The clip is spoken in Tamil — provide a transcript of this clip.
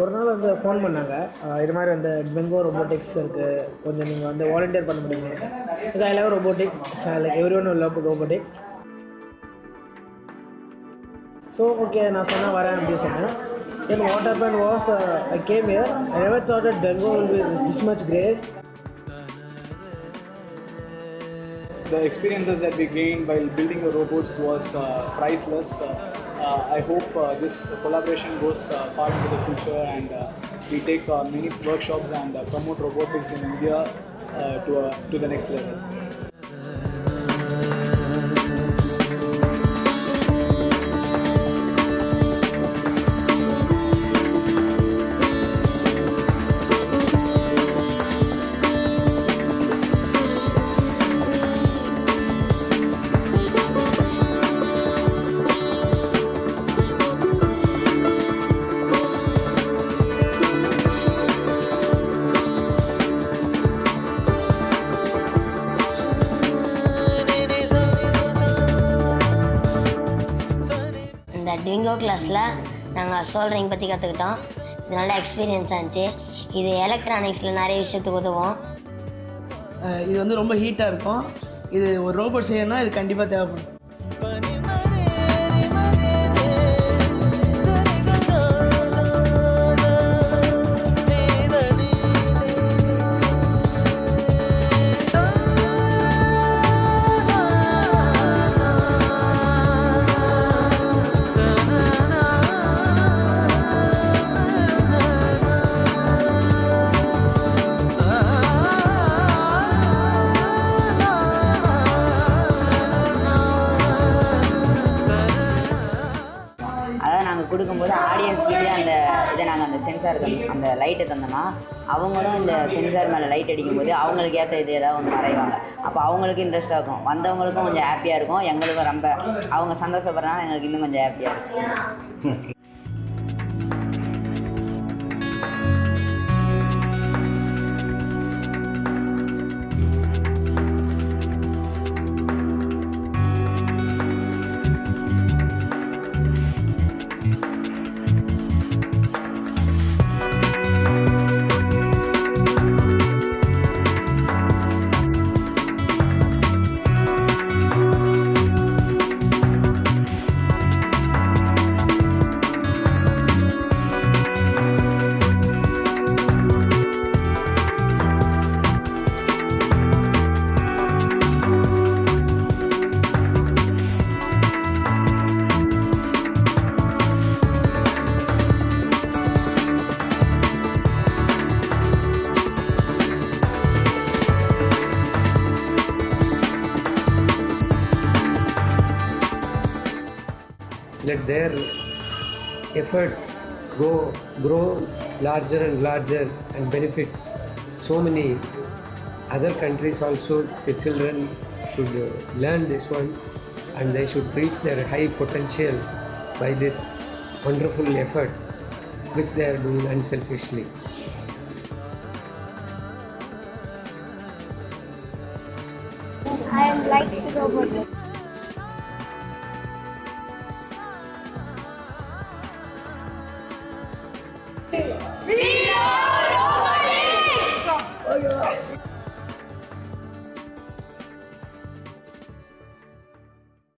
ஒரு நாள் வந்து ஃபோன் பண்ணாங்க. இது மாதிரி வந்து பெங்கோ ரோபோட்டிக்ஸ் இருக்குது கொஞ்சம் நீங்கள் வந்து வாலண்டியர் பண்ண முடியுமா? I love robotics like every one love robotics so okay நான் சொன்னால் வரேன் அப்படின்னு சொன்னேன். Then what happen was I came here I never thought at Bengo will be this much great The experiences that we gained while building the robots was uh, priceless. Uh, uh, I hope uh, this collaboration goes uh, far into the future and uh, we take many workshops and promote robotics in India to, to the next level. இந்த ட்விங்கோ கிளாஸில் நாங்கள் சோல்டரிங் பற்றி கற்றுக்கிட்டோம் இது நல்ல எக்ஸ்பீரியன்ஸாக இருந்துச்சு. இது எலக்ட்ரானிக்ஸில் நிறைய விஷயத்துக்கு உதவும். இது வந்து ரொம்ப ஹீட்டாக இருக்கும். இது ஒரு ரோபோட் செய்யணும்னா இது கண்டிப்பாக தேவைப்படும். அதாவது நாங்கள் கொடுக்கும்போது ஆடியன்ஸ்கிட்டே அந்த இதை நாங்கள் அந்த சென்சார் அந்த லைட்டை தந்தோம்னா அவங்களும் இந்த சென்சார் மேலே லைட் அடிக்கும்போது அவங்களுக்கு ஏற்ற இது ஏதாவது ஒன்று வரைவாங்க. அப்போ அவங்களுக்கு இன்ட்ரெஸ்ட்டாக இருக்கும். வந்தவங்களுக்கும் கொஞ்சம் ஹாப்பியாக இருக்கும். எங்களுக்கும் ரொம்ப அவங்க சந்தோஷப்படுறதுனால எங்களுக்கு இன்னும் கொஞ்சம் ஹாப்பியாக இருக்கும். Let their effort go grow larger and larger and benefit so many other countries also children should learn this one and they should reach their high potential by this wonderful effort which they are doing unselfishly I am like the robot. Viva!